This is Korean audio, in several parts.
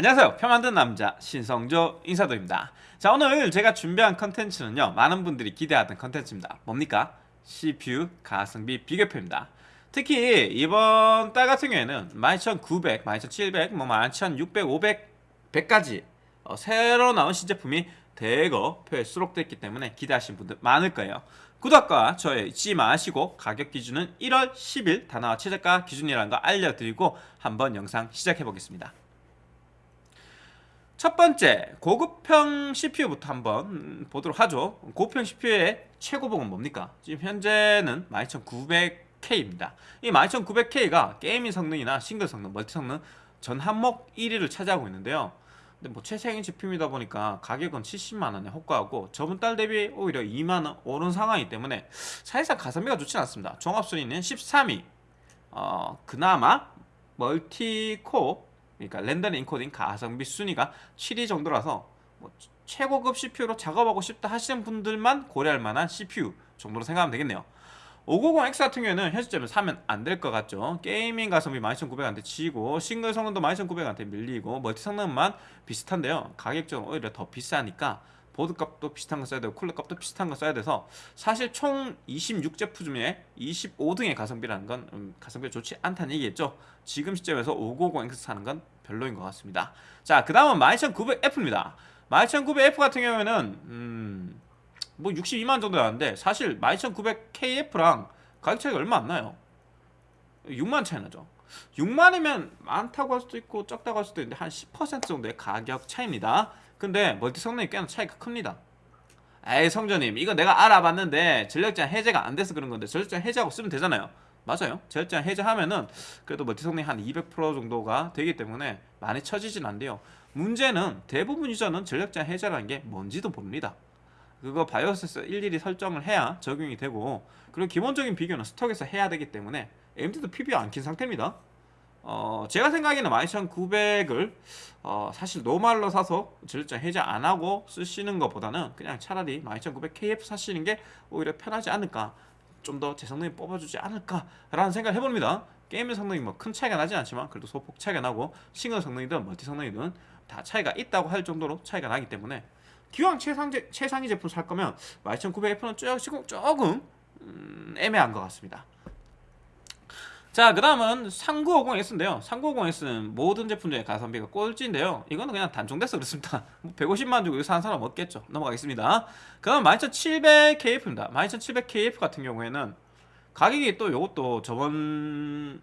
안녕하세요. 표 만든 남자 신성조 인사드립니다. 자 오늘 제가 준비한 컨텐츠는요 많은 분들이 기대하던 컨텐츠입니다. 뭡니까? CPU 가성비 비교표입니다. 특히 이번 달 같은 경우에는 12900, 12700, 뭐 11600, 500, 100까지 어, 새로 나온 신제품이 대거 표에 수록되어 있기 때문에 기대하시는 분들 많을 거예요. 구독과 좋아요 잊지 마시고 가격 기준은 1월 10일 다나와 최저가 기준이라는 거 알려드리고 한번 영상 시작해 보겠습니다 첫 번째 고급형 CPU부터 한번 보도록 하죠. 고급형 CPU의 최고봉은 뭡니까? 지금 현재는 12900K입니다. 이 12900K가 게이밍 성능이나 싱글 성능, 멀티 성능 전 항목 1위를 차지하고 있는데요. 근데 뭐 최상위 제품이다 보니까 가격은 70만원에 호가하고 저번 달 대비 오히려 2만원 오른 상황이기 때문에 사실상 가성비가 좋지 않습니다. 종합순위는 13위. 어, 그나마 멀티코어 그러니까 렌더링 인코딩 가성비 순위가 7위 정도라서 뭐 최고급 CPU로 작업하고 싶다 하시는 분들만 고려할 만한 CPU 정도로 생각하면 되겠네요. 590X 같은 경우에는 현 시점에 사면 안 될 것 같죠. 게이밍 가성비 12900한테 치고 싱글 성능도 12900한테 밀리고 멀티 성능만 비슷한데요. 가격적으로 오히려 더 비싸니까 보드 값도 비슷한 거 써야 되고 쿨러 값도 비슷한 거 써야 돼서 사실 총 26제품 중에 25등의 가성비라는 건 음, 가성비가 좋지 않다는 얘기겠죠? 지금 시점에서 590X 사는 건 별로인 것 같습니다. 자그 다음은 12900F입니다. 12900F 같은 경우에는 음, 뭐 62만 정도 나는데 사실 12900KF랑 가격 차이가 얼마 안 나요. 6만 차이 나죠. 6만이면 많다고 할 수도 있고 적다고 할 수도 있는데 한 10% 정도의 가격 차이입니다 근데 멀티 성능이 꽤나 차이가 큽니다. 에이 성전님 이거 내가 알아봤는데 전력 제한 해제가 안 돼서 그런 건데 전력 제한 해제하고 쓰면 되잖아요. 맞아요. 전력 제한 해제하면은 그래도 멀티 성능이 한 200% 정도가 되기 때문에 많이 처지진 않대요. 문제는 대부분 유저는 전력 제한 해제라는 게 뭔지도 모릅니다. 그거 바이오스에서 일일이 설정을 해야 적용이 되고 그리고 기본적인 비교는 스톡에서 해야 되기 때문에 AMD도 PB 안킨 상태입니다 어, 제가 생각에는 12900을 어, 사실 노말로 사서 전력장 해제 안 하고 쓰시는 것보다는 그냥 차라리 12900KF 사시는 게 오히려 편하지 않을까 좀 더 제 성능이 뽑아주지 않을까 라는 생각을 해봅니다. 게임의 성능이 뭐 큰 차이가 나진 않지만 그래도 소폭 차이가 나고 싱글 성능이든 멀티 성능이든 다 차이가 있다고 할 정도로 차이가 나기 때문에 기왕 최상제, 최상위 제품 살 거면 12900F는 조금, 조금 음, 애매한 것 같습니다 자, 그 다음은 3950S인데요. 3950S는 모든 제품 중에 가성비가 꼴찌인데요. 이거는 그냥 단종돼서 그렇습니다. 150만 뭐 주고 이거 사는 사람 없겠죠. 넘어가겠습니다. 그 다음 12700KF입니다. 12700KF 같은 경우에는 가격이 또 이것도 저번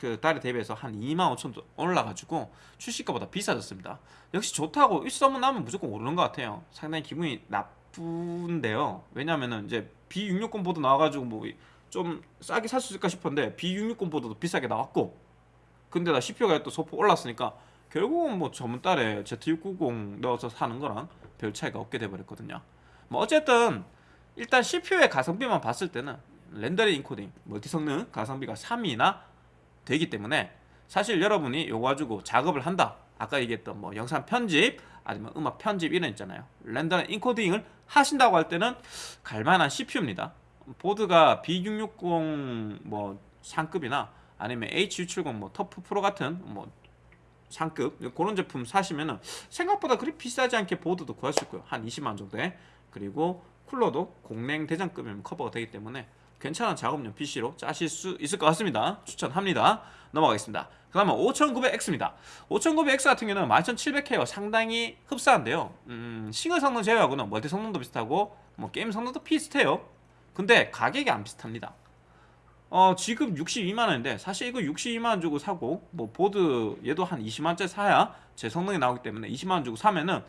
그 달에 대비해서 한 2만 5천 도 올라가지고 출시가보다 비싸졌습니다. 역시 좋다고 일소문 나면 무조건 오르는 것 같아요. 상당히 기분이 나쁜데요. 왜냐면은 이제 B660 보드 나와가지고 뭐 좀 싸게 살 수 있을까 싶었는데 B660 보드도 비싸게 나왔고. 근데 나 CPU가 또 소폭 올랐으니까 결국은 뭐 저번 달에 Z690 넣어서 사는 거랑 별 차이가 없게 돼버렸거든요. 뭐 어쨌든 일단 CPU의 가성비만 봤을 때는 렌더링 인코딩 멀티 성능 가성비가 3위나 되기 때문에 사실 여러분이 요거 가지고 작업을 한다. 아까 얘기했던 뭐 영상 편집 아니면 음악 편집 이런 있잖아요. 렌더링 인코딩을 하신다고 할 때는 갈만한 CPU입니다 보드가 B660 뭐 상급이나 아니면 H670 뭐 TUF 프로 같은 뭐 상급 그런 제품 사시면은 생각보다 그리 비싸지 않게 보드도 구할 수 있고요. 한 20만 정도에. 그리고 쿨러도 공랭 대장급이면 커버가 되기 때문에 괜찮은 작업용 PC로 짜실 수 있을 것 같습니다. 추천합니다. 넘어가겠습니다. 그 다음에 5900X입니다. 5900X 같은 경우는 11700K와 상당히 흡사한데요. 음, 싱글 성능 제외하고는 멀티 성능도 비슷하고 뭐 게임 성능도 비슷해요 근데 가격이 안 비슷합니다. 어 지금 62만원인데 사실 이거 62만원 주고 사고 뭐 보드 얘도 한 20만원짜리 사야 제 성능이 나오기 때문에 20만원 주고 사면은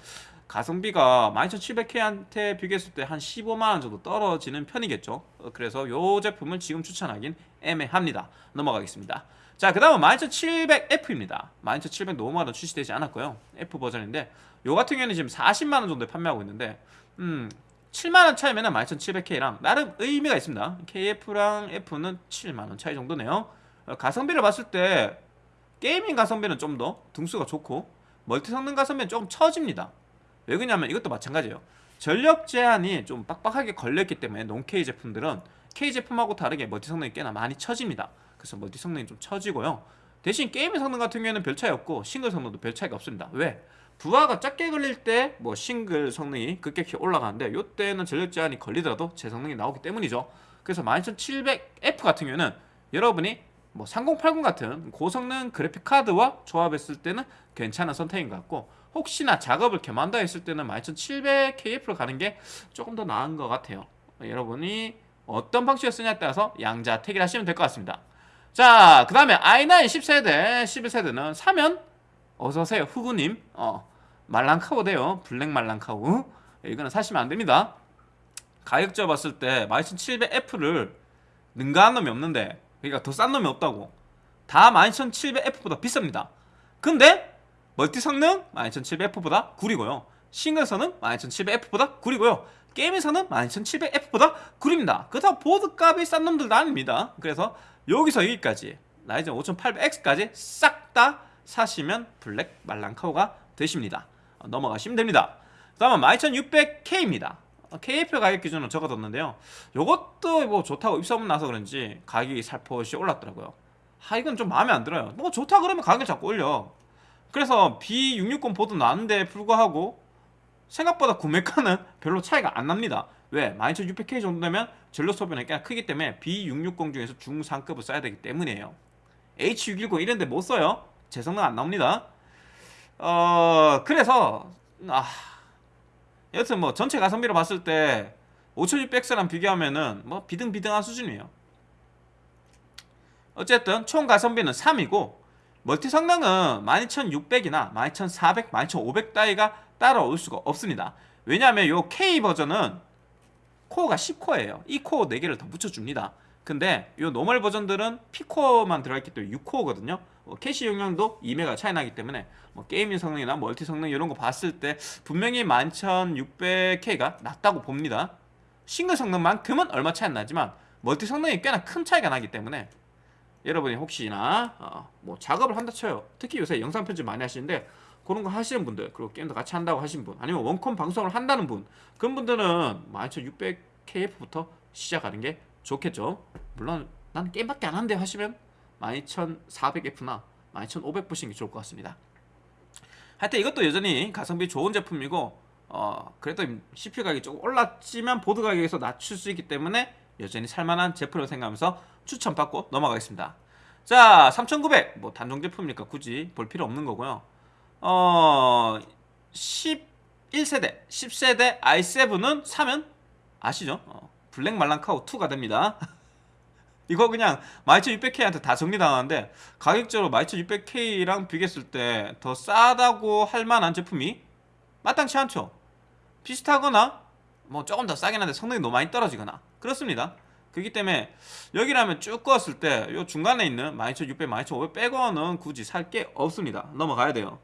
가성비가 12700K한테 비교했을 때 한 15만원 정도 떨어지는 편이겠죠. 어, 그래서 요 제품을 지금 추천하긴 애매합니다. 넘어가겠습니다. 자 그 다음은 12700F입니다. 12700 노멀은 출시되지 않았고요. F 버전인데 요 같은 경우는 지금 40만원 정도에 판매하고 있는데 음 7만원 차이면 12700K랑 나름 의미가 있습니다. KF랑 F는 7만원 차이 정도네요. 어, 가성비를 봤을 때 게이밍 가성비는 좀 더 등수가 좋고 멀티 성능 가성비는 조금 처집니다. 왜 그러냐면 이것도 마찬가지예요. 전력 제한이 좀 빡빡하게 걸렸기 때문에 논K 제품들은 K 제품하고 다르게 멀티 성능이 꽤나 많이 처집니다. 그래서 멀티 성능이 좀 처지고요. 대신 게임의 성능 같은 경우에는 별 차이 없고 싱글 성능도 별 차이가 없습니다. 왜? 부하가 작게 걸릴 때 뭐 싱글 성능이 급격히 올라가는데 이때는 전력 제한이 걸리더라도 제 성능이 나오기 때문이죠. 그래서 12700F 같은 경우에는 여러분이 뭐 3080 같은 고성능 그래픽 카드와 조합했을 때는 괜찮은 선택인 것 같고 혹시나 작업을 겸한다 했을 때는 12700KF로 가는 게 조금 더 나은 것 같아요. 여러분이 어떤 방식을 쓰냐에 따라서 양자 택일 하시면 될 것 같습니다. 자, 그 다음에 i9 10세대, 11세대는 사면 어서오세요, 후구님. 어, 말랑카우돼요. 블랙 말랑카우. 이거는 사시면 안 됩니다. 가격적 봤을 때 12700F를 능가한 놈이 없는데 그러니까 더 싼 놈이 없다고 다 12700F보다 비쌉니다 근데 멀티 성능 12700F보다 구리고요 싱글 성능 12700F보다 구리고요 성능 12700F보다 구립니다 그렇다고 보드 값이 싼 놈들도 아닙니다 그래서 여기서 여기까지 라이젠 5800X까지 싹 다 사시면 블랙 말랑카우가 되십니다 어, 넘어가시면 됩니다 그 다음은 12600K입니다 KF 가격 기준으로 적어뒀는데요. 요것도 뭐 좋다고 입소문 나서 그런지 가격이 살포시 올랐더라고요. 아 이건 좀 마음에 안 들어요. 뭐 좋다 그러면 가격 자꾸 올려. 그래서 B660 보드 나는데 불구하고 생각보다 구매가는 별로 차이가 안 납니다. 왜? 12600K 정도 되면 전력 소비는 꽤 크기 때문에 B660 중에서 중상급을 써야 되기 때문이에요. H610 이런데 못 써요. 제 성능 안 나옵니다. 어 그래서 아 여튼 뭐 전체 가성비로 봤을 때 5600X랑 비교하면은 뭐 비등비등한 수준이에요. 어쨌든 총 가성비는 3이고 멀티 성능은 12600이나 12400, 12500 따위가 따라올 수가 없습니다. 왜냐하면 요 K 버전은 코어가 10코어예요. 이 코어 4개를 더 붙여줍니다. 근데 요 노멀 버전들은 P코어만 들어있기 때문에 6코어거든요. 뭐 캐시 용량도 2메가 차이 나기 때문에 뭐 게이밍 성능이나 멀티 성능 이런 거 봤을 때 분명히 11600K가 낫다고 봅니다. 싱글 성능만큼은 얼마 차이 안 나지만 멀티 성능이 꽤나 큰 차이가 나기 때문에 여러분이 혹시나 어, 뭐 작업을 한다 쳐요. 특히 요새 영상 편집 많이 하시는데 그런 거 하시는 분들 그리고 게임도 같이 한다고 하신 분 아니면 원컴 방송을 한다는 분 그런 분들은 12600KF부터 시작하는 게 좋겠죠. 물론 난 게임밖에 안 하는데 하시면 12400F나 12500 보시는 게 좋을 것 같습니다. 하여튼 이것도 여전히 가성비 좋은 제품이고 어 그래도 CPU 가격이 조금 올랐지만 보드 가격에서 낮출 수 있기 때문에 여전히 살만한 제품으로 생각하면서 추천받고 넘어가겠습니다. 자, 3900. 뭐 단종 제품이니까 굳이 볼 필요 없는 거고요. 어 11세대, 10세대 i7은 사면 아시죠? 어, 블랙 말랑카우 2가 됩니다. 이거 그냥 12600K한테 다 정리당하는데 가격적으로 12600K랑 비교했을 때 더 싸다고 할 만한 제품이 마땅치 않죠. 비슷하거나 뭐 조금 더 싸긴 한데 성능이 너무 많이 떨어지거나 그렇습니다. 그렇기 때문에 여기라면 쭉 껐을 때요 중간에 있는 12600, 12500 빼고는 굳이 살 게 없습니다. 넘어가야 돼요.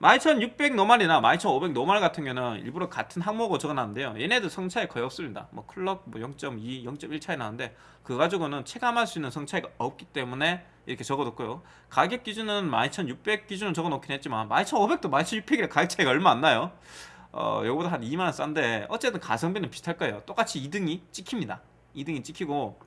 12600 노말이나 12500 노말 같은 경우는 일부러 같은 항목으로 적어놨는데요. 얘네들 성차이 거의 없습니다. 뭐 클럭 뭐 0.2, 0.1 차이 나는데 그 가지고는 체감할 수 있는 성차이가 없기 때문에 이렇게 적어뒀고요. 가격 기준은 12600 기준으로 적어놓긴 했지만 12500도 12600이랑 가격 차이가 얼마 안 나요. 어, 요거보다 한 2만원 싼데 어쨌든 가성비는 비슷할 거예요. 똑같이 2등이 찍힙니다. 2등이 찍히고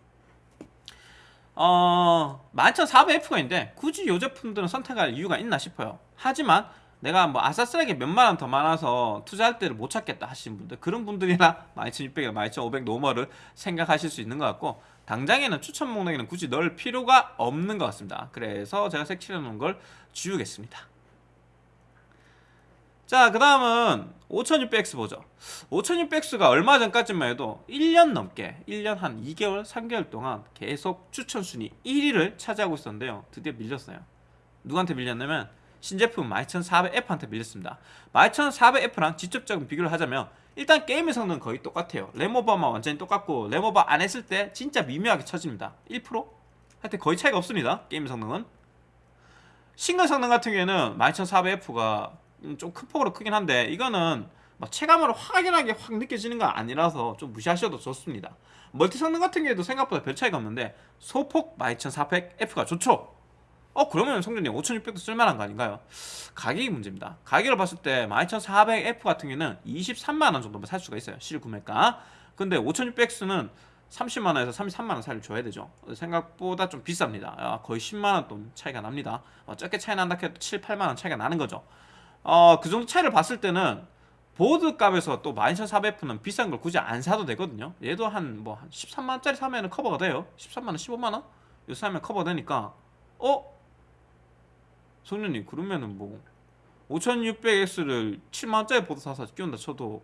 어 11400F가 있는데 굳이 이 제품들은 선택할 이유가 있나 싶어요. 하지만 내가 뭐 아싸리하게 몇만 원 더 많아서 투자할 때를 못 찾겠다 하시는 분들 그런 분들이나 12600이나 12500 노멀을 생각하실 수 있는 것 같고 당장에는 추천 목록에는 굳이 넣을 필요가 없는 것 같습니다. 그래서 제가 색칠해 놓은 걸 지우겠습니다. 자 그 다음은 5600X 보죠. 5600X가 얼마 전까지만 해도 1년 넘게 1년 한 2개월 3개월 동안 계속 추천 순위 1위를 차지하고 있었는데요. 드디어 밀렸어요. 누구한테 밀렸냐면 신제품 12400F한테 밀렸습니다. 12400F랑 직접적인 비교를 하자면 일단 게임의 성능은 거의 똑같아요. 램오버만 완전히 똑같고 램오버 안 했을 때 진짜 미묘하게 처집니다. 1%? 하여튼 거의 차이가 없습니다 게임 성능은. 싱글 성능 같은 경우에는 12400F가 좀 큰 폭으로 크긴 한데 이거는 막 체감으로 확연하게 확 느껴지는 건 아니라서 좀 무시하셔도 좋습니다. 멀티 성능 같은 경우에도 생각보다 별 차이가 없는데 소폭 12400F가 좋죠 어 그러면 성준님 5600도 쓸만한 거 아닌가요? 가격이 문제입니다. 가격을 봤을 때 12400F 같은 경우는 23만원 정도면 살 수가 있어요 실 구매가. 근데 5600X는 30만원에서 33만원 사이를 줘야 되죠. 생각보다 좀 비쌉니다. 아, 거의 10만원 돈 차이가 납니다. 어, 적게 차이 난다 해도 7, 8만원 차이가 나는 거죠. 어, 그 정도 차이를 봤을 때는 보드 값에서 또 12400F는 비싼 걸 굳이 안 사도 되거든요. 얘도 한 뭐 한 13만원짜리 사면 커버가 돼요. 13만원 15만원? 이거 사면 커버되니까 어? 성년님 그러면은 뭐 5600X를 7만원짜리 보드 사서 끼운다 쳐도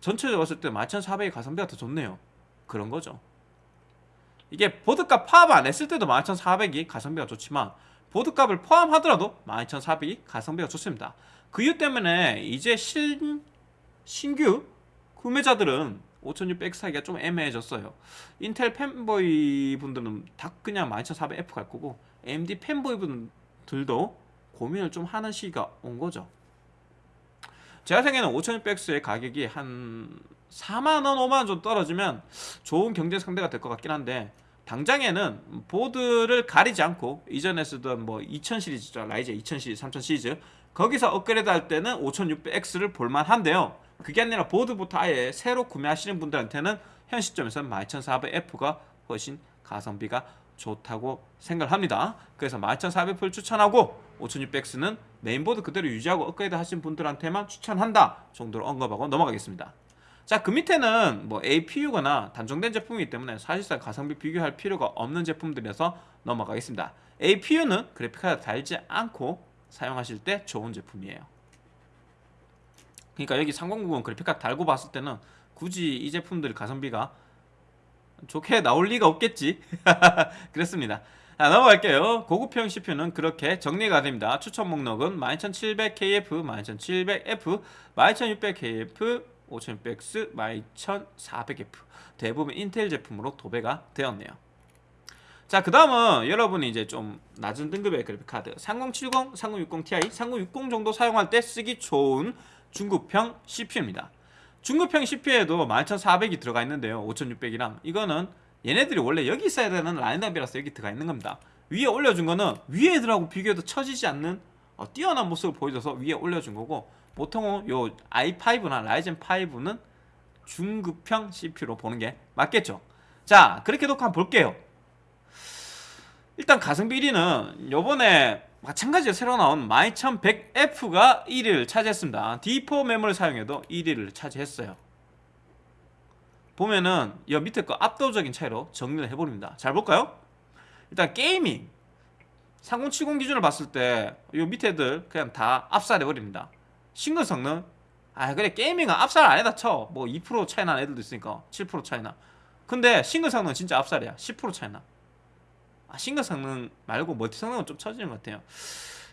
전체적으로 봤을 때 12400이 가성비가 더 좋네요. 그런 거죠. 이게 보드값 포함 안 했을 때도 12400이 가성비가 좋지만 보드값을 포함하더라도 12400이 가성비가 좋습니다. 그 이유 때문에 이제 신, 신규 구매자들은 5600X 사기가 좀 애매해졌어요. 인텔 팬보이 분들은 다 그냥 12400F 갈 거고 AMD 팬보이 분들도 고민을 좀 하는 시기가 온 거죠. 제가 생각에는 5600X의 가격이 한 4만원, 5만원 좀 떨어지면 좋은 경제 상대가 될 것 같긴 한데 당장에는 보드를 가리지 않고 이전에 쓰던 뭐 2000 시리즈죠. 라이제 2000 시리즈, 3000 시리즈. 거기서 업그레이드 할 때는 5600X를 볼만한데요. 그게 아니라 보드부터 아예 새로 구매하시는 분들한테는 현 시점에서는 12400F가 훨씬 가성비가 좋다고 생각을 합니다. 그래서 12400F를 추천하고 5600X는 메인보드 그대로 유지하고 업그레이드 하신 분들한테만 추천한다 정도로 언급하고 넘어가겠습니다. 자 그 밑에는 뭐 APU거나 단종된 제품이기 때문에 사실상 가성비 비교할 필요가 없는 제품들에서 넘어가겠습니다. APU는 그래픽카드 달지 않고 사용하실 때 좋은 제품이에요. 그러니까 여기 3090 그래픽카드 달고 봤을 때는 굳이 이 제품들 가성비가 좋게 나올 리가 없겠지? 그랬습니다 자 넘어갈게요. 고급형 CPU는 그렇게 정리가 됩니다. 추천 목록은 12700KF, 12700F, 12600KF, 5600X, 12400F 대부분 인텔 제품으로 도배가 되었네요. 자, 그 다음은 여러분이 이제 좀 낮은 등급의 그래픽카드. 3070, 3060 Ti, 3060 정도 사용할 때 쓰기 좋은 중급형 CPU입니다. 중급형 CPU에도 11400이 들어가 있는데요. 5600이랑. 이거는 얘네들이 원래 여기 있어야 되는 라인업이라서 여기 들어가 있는 겁니다. 위에 올려준 거는 위에 애들하고 비교해도 처지지 않는 어, 뛰어난 모습을 보여줘서 위에 올려준 거고 보통은 요 i5나 라이젠 5는 중급형 CPU로 보는 게 맞겠죠? 자 그렇게 놓고 한번 볼게요. 일단 가성비 1위는 요번에 마찬가지로 새로 나온 12100F가 1위를 차지했습니다. D4 메모를 사용해도 1위를 차지했어요 보면은 이 밑에 거 압도적인 차이로 정리를 해버립니다. 잘 볼까요? 일단 게이밍. 3070 기준으로 봤을 때 이 밑에들 그냥 다 압살해버립니다. 싱글 성능. 아 그래 게이밍은 압살 안해다 쳐뭐 2% 차이 나는 애들도 있으니까 7% 차이 나. 근데 싱글 성능 은 진짜 압살이야. 10% 차이 나. 아, 싱글 성능 말고 multi 성능은 좀 처지는 것 같아요.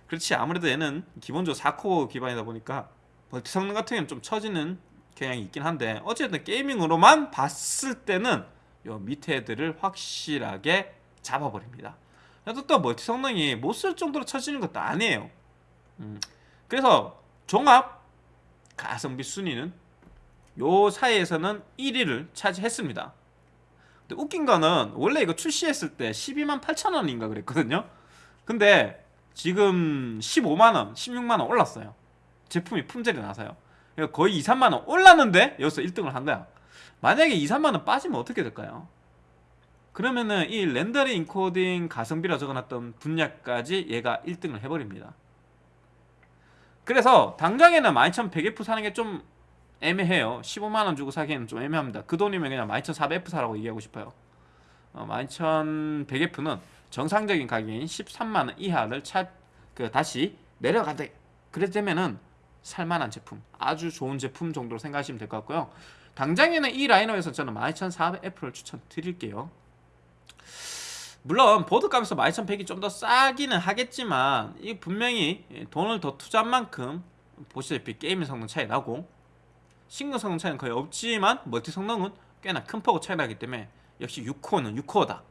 그렇지 아무래도 얘는 기본적으로 4코어 기반이다 보니까 multi 성능 같은 경우는 좀 처지는 경향이 있긴 한데 어쨌든 gaming으로만 봤을 때는 요 밑에 애들을 확실하게 잡아버립니다. 그래도 또 multi 성능이 못 쓸 정도로 처지는 것도 아니에요. 음. 그래서 종합 가성비 순위는 요 사이에서는 1위를 차지했습니다. 근데 웃긴 거는 원래 이거 출시했을 때 12만 8천원인가 그랬거든요. 근데 지금 15만원, 16만원 올랐어요. 제품이 품절이 나서요 거의 2, 3만원 올랐는데 여기서 1등을 한 거야. 만약에 2, 3만원 빠지면 어떻게 될까요? 그러면은 이 렌더링 인코딩 가성비라 적어놨던 분야까지 얘가 1등을 해버립니다. 그래서 당장에는 12100F 사는 게 좀 애매해요. 15만원 주고 사기에는 좀 애매합니다. 그 돈이면 그냥 12400F 사라고 얘기하고 싶어요. 어, 12100F는 정상적인 가격인 13만원 이하를 차, 그 다시 내려가다. 그래 되면은 살만한 제품 아주 좋은 제품 정도로 생각하시면 될 것 같고요. 당장에는 이 라인업에서 저는 12400F를 추천드릴게요. 물론 보드값에서 12100이 좀 더 싸기는 하겠지만 이 분명히 돈을 더 투자한 만큼 보시다시피 게임 성능 차이 나고 싱글 성능 차이는 거의 없지만 multi 성능은 꽤나 큰 폭으로 차이 나기 때문에 역시 6코어는 6코어다.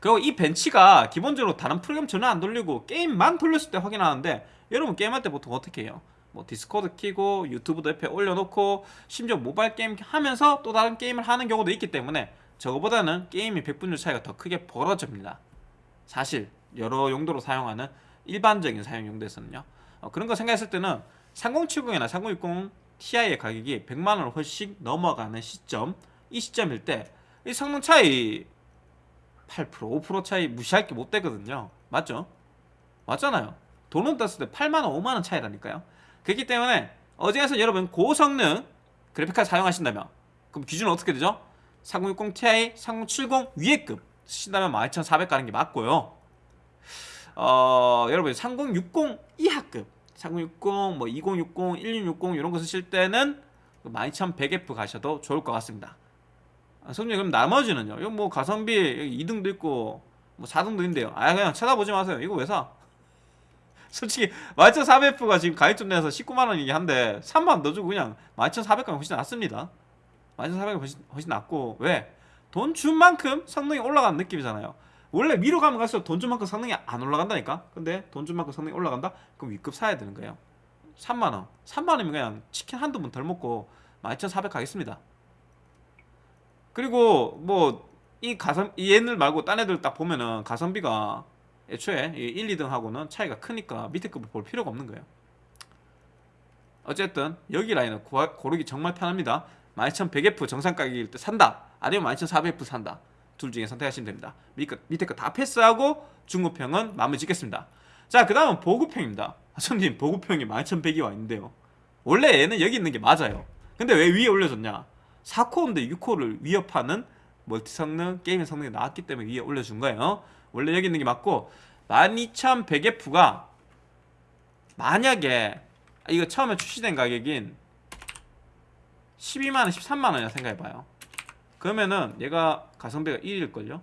그리고 이 벤치가 기본적으로 다른 프로그램 전혀 안 돌리고 게임만 돌렸을 때 확인하는데 여러분 게임할 때 보통 어떻게 해요? 뭐 디스코드 키고 유튜브도 옆에 올려놓고 심지어 모바일 게임 하면서 또 다른 게임을 하는 경우도 있기 때문에 저거보다는 게임이 100분율 차이가 더 크게 벌어집니다. 사실 여러 용도로 사용하는 일반적인 사용 용도에서는요. 어, 그런 거 생각했을 때는 3070이나 3060 Ti의 가격이 100만원을 훨씬 넘어가는 시점 이 시점일 때 이 성능 차이 8% 5% 차이 무시할 게 못 되거든요. 맞죠? 맞잖아요. 돈은 떴을 때 8만원 5만원 차이라니까요 그렇기 때문에 어지간해서 여러분 고성능 그래픽카드 사용하신다면 그럼 기준은 어떻게 되죠? 3060 Ti, 3070 위에 급 쓰신다면 12400 가는 게 맞고요. 어, 여러분 3060 이하급 3060, 뭐 2060, 1660 이런 거 쓰실 때는 12100F 가셔도 좋을 것 같습니다. 아, 성님 그럼 나머지는요? 이거 뭐 가성비 2등도 있고 뭐 4등도 있는데요. 아 그냥 찾아보지 마세요. 이거 왜 사? 솔직히 12400F가 지금 가입점 내서 19만원이긴 한데 3만원 더 주고 그냥 12400가 훨씬 낫습니다. 12400이 훨씬, 훨씬 낫고. 왜? 돈 준 만큼 성능이 올라가는 느낌이잖아요. 원래 위로 가면 갈수록 돈 준 만큼 성능이 안 올라간다니까? 근데 돈 준 만큼 성능이 올라간다? 그럼 위급 사야 되는 거예요. 3만원. 3만원이면 그냥 치킨 한두 번 덜 먹고 12400 가겠습니다. 그리고 뭐 이 가성 이 얘들 말고 딴 애들 딱 보면은 가성비가 애초에 1, 2등하고는 차이가 크니까 밑에 급을 볼 필요가 없는 거예요. 어쨌든 여기 라인은 고르기 정말 편합니다. 12100F 정상 가격일 때 산다. 아니면 12400F 산다. 둘 중에 선택하시면 됩니다. 밑에, 밑에 거 다 패스하고 중고평은 마무리 짓겠습니다. 자, 그 다음은 보급평입니다. 손님, 보급평이 11100이 와 있는데요. 원래 얘는 여기 있는 게 맞아요. 근데 왜 위에 올려줬냐? 4코어인데 6코어를 위협하는 멀티 성능, 게임의 성능이 나왔기 때문에 위에 올려준 거예요. 원래 여기 있는 게 맞고 12100F가 만약에 아, 이거 처음에 출시된 가격인 12만원, 13만원이라 생각해봐요. 그러면은 얘가 가성비가 1일걸요?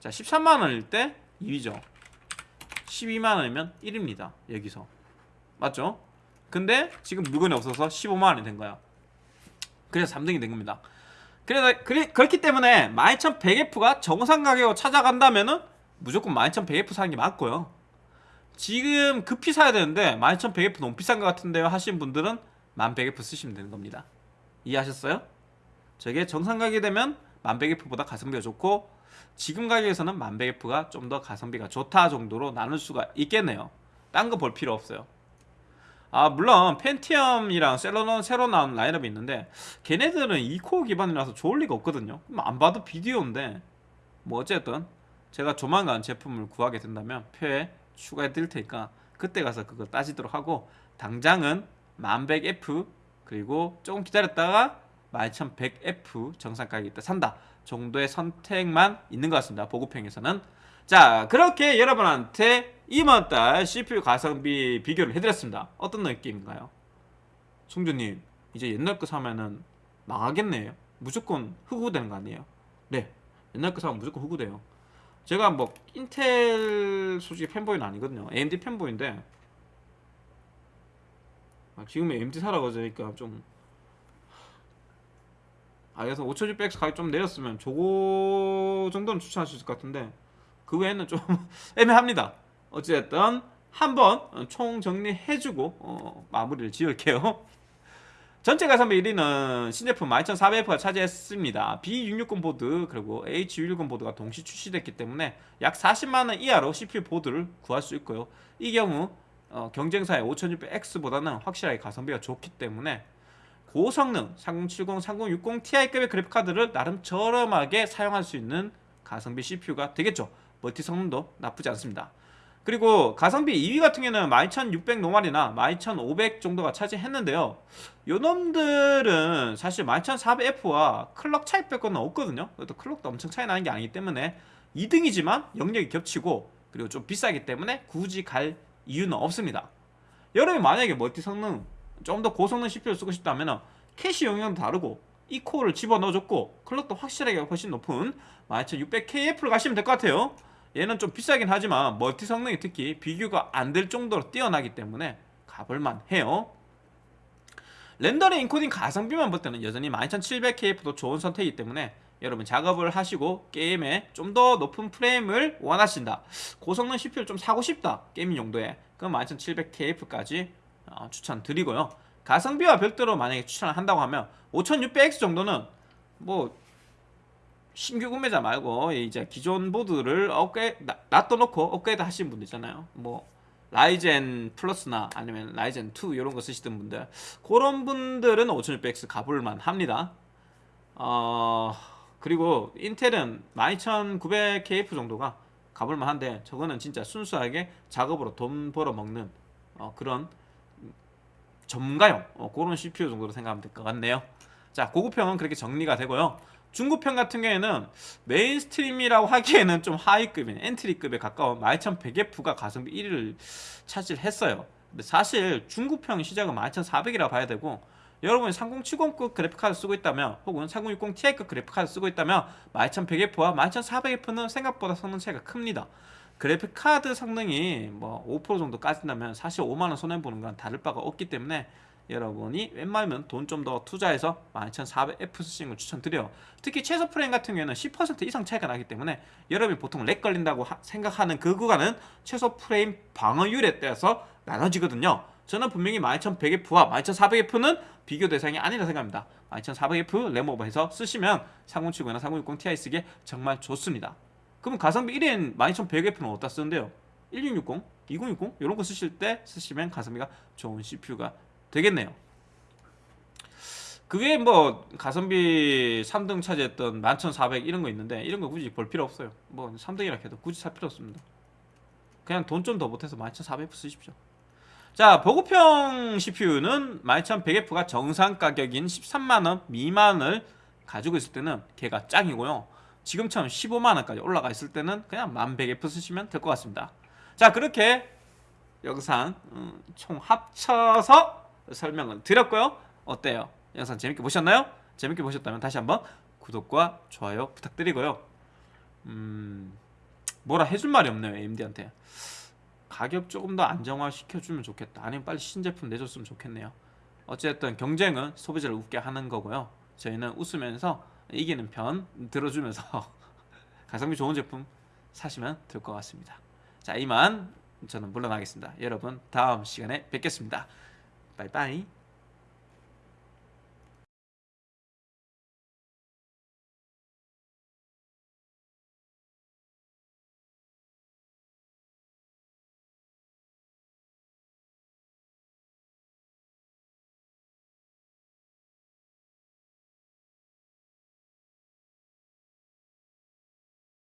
자, 13만원일 때 2위죠. 12만원이면 1입니다. 여기서. 맞죠? 근데 지금 물건이 없어서 15만원이 된 거야. 그래서 3등이 된 겁니다. 그래서 그리, 그렇기 때문에 12100F가 정상 가격으로 찾아간다면은 무조건 12100F 사는 게 맞고요. 지금 급히 사야 되는데 12100F 너무 비싼 것 같은데요 하시는 분들은 1100F 쓰시면 되는 겁니다. 이해하셨어요? 저게 정상 가격이 되면 1100F보다 가성비가 좋고 지금 가격에서는 1100F가 좀 더 가성비가 좋다 정도로 나눌 수가 있겠네요. 딴 거 볼 필요 없어요. 아 물론 펜티엄이랑 셀러는 새로 나온 라인업이 있는데 걔네들은 2코어 기반이라서 좋을 리가 없거든요 안 봐도 비디오인데 뭐 어쨌든 제가 조만간 제품을 구하게 된다면 표에 추가해 드릴 테니까 그때 가서 그걸 따지도록 하고 당장은 1100F 그리고 조금 기다렸다가 12100F 정상 가격일 때 산다 정도의 선택만 있는 것 같습니다 보급형에서는 자 그렇게 여러분한테 이번달 CPU 가성비 비교를 해드렸습니다 어떤 느낌인가요? 송주님 이제 옛날 거 사면은 망하겠네요 무조건 흑우되는 거 아니에요? 네 옛날 거 사면 무조건 흑우돼요 제가 뭐 인텔 솔직히 팬보이는 아니거든요. AMD 팬보이인데 아, 지금 AMD 하니까 좀 아, 그래서 5600X 가격 좀 내렸으면 저거 정도는 추천할 수 있을 것 같은데 그 외에는 좀 애매합니다. 어찌됐든 한번 총 정리해주고 어, 마무리를 지을게요 전체 가성비 1위는 신제품 12400F가 차지했습니다. B660 보드 그리고 H610 보드가 동시 출시됐기 때문에 약 40만원 이하로 CPU 보드를 구할 수 있고요. 이 경우 어, 경쟁사의 5600X보다는 확실하게 가성비가 좋기 때문에 고성능 3070, 3060 Ti급의 그래픽카드를 나름 저렴하게 사용할 수 있는 가성비 CPU가 되겠죠. 멀티 성능도 나쁘지 않습니다 그리고 가성비 2위 같은 경우는 12600 노말이나 12500 정도가 차지했는데요. 요놈들은 사실 12400F와 클럭 차이 빼고는 없거든요. 또 클럭도 엄청 차이 나는 게 아니기 때문에 2등이지만 영역이 겹치고 그리고 좀 비싸기 때문에 굳이 갈 이유는 없습니다. 여러분이 만약에 multi 성능 좀 더 고성능 CPU를 쓰고 싶다면 캐시 용량도 다르고 E코어를 집어넣어줬고 클럭도 확실하게 훨씬 높은 12600KF를 가시면 될 것 같아요 얘는 좀 비싸긴 하지만 multi 성능이 특히 비교가 안 될 정도로 뛰어나기 때문에 가볼만 해요. 렌더링 인코딩 가성비만 볼 때는 여전히 12700KF도 좋은 선택이기 때문에 여러분 작업을 하시고 게임에 좀 더 높은 프레임을 원하신다. 고성능 CPU를 좀 사고 싶다. gaming 용도에 그럼 12700KF까지 어, 추천드리고요. 가성비와 별도로 만약에 추천을 한다고 하면 5600X 정도는 뭐 신규 구매자 말고 이제 기존 보드를 업그레 놔둬놓고 업그레이드 하시는 분들 있잖아요. 뭐 라이젠 플러스나 아니면 라이젠 2 이런 거 쓰시던 분들. 그런 분들은 5600X 가볼만 합니다. 어 그리고 인텔은 12900KF 정도가 가볼만 한데 저거는 진짜 순수하게 작업으로 돈 벌어 먹는 어, 그런 전문가용 어, 그런 CPU 정도로 생각하면 될 것 같네요. 자 고급형은 그렇게 정리가 되고요 중급형 같은 경우에는 mainstream이라고 하기에는 좀 하위급인 엔트리급에 가까운 12100F가 가성비 1위를 차지했어요. 근데 사실 중급형 시작은 12400이라고 봐야 되고 여러분이 3070급 그래픽카드 쓰고 있다면 혹은 3060 Ti급 그래픽카드 쓰고 있다면 12100F와 12400F는 생각보다 성능 차이가 큽니다. 그래픽카드 성능이 뭐 5% 정도 까진다면 사실 5만원 손해보는 건 다를 바가 없기 때문에 여러분이 웬만하면 돈 좀 더 투자해서 12400F 쓰시는 걸 추천드려요 특히 최소 프레임 같은 경우에는 10% 이상 차이가 나기 때문에 여러분이 보통 렉 걸린다고 하- 생각하는 그 구간은 최소 프레임 방어율에 따라서 나눠지거든요. 저는 분명히 12100F와 12400F는 비교 대상이 아니라 생각합니다. 12400F 램오버해서 쓰시면 3070이나 3060 Ti 쓰기에 정말 좋습니다. 그럼 가성비 1인 12100F는 어디다 쓰는데요? 1660, 2060 이런 거 쓰실 때 쓰시면 가성비가 좋은 CPU가 되겠네요. 그게 뭐 가성비 3등 차지했던 11400 이런 거 있는데 이런 거 굳이 볼 필요 없어요. 뭐 3등이라 해도 굳이 살 필요 없습니다. 그냥 돈 좀더 보태서 11400F 쓰십시오. 자, 보급형 CPU는 12100F가 정상 가격인 13만원 미만을 가지고 있을 때는 걔가 짱이고요. 지금처럼 15만원까지 올라가 있을 때는 그냥 1100F 쓰시면 될 것 같습니다. 자, 그렇게 영상 음, 총 합쳐서 설명을 드렸고요. 어때요? 영상 재밌게 보셨나요? 재밌게 보셨다면 다시 한번 구독과 좋아요 부탁드리고요. 음, 뭐라 해줄 말이 없네요. AMD한테. 가격 조금 더 안정화 시켜주면 좋겠다. 아니면 빨리 신제품 내줬으면 좋겠네요. 어쨌든 경쟁은 소비자를 웃게 하는 거고요. 저희는 웃으면서 이기는 편 들어주면서 가성비 좋은 제품 사시면 될 것 같습니다. 자 이만 저는 물러나겠습니다. 여러분 다음 시간에 뵙겠습니다. 바이바이.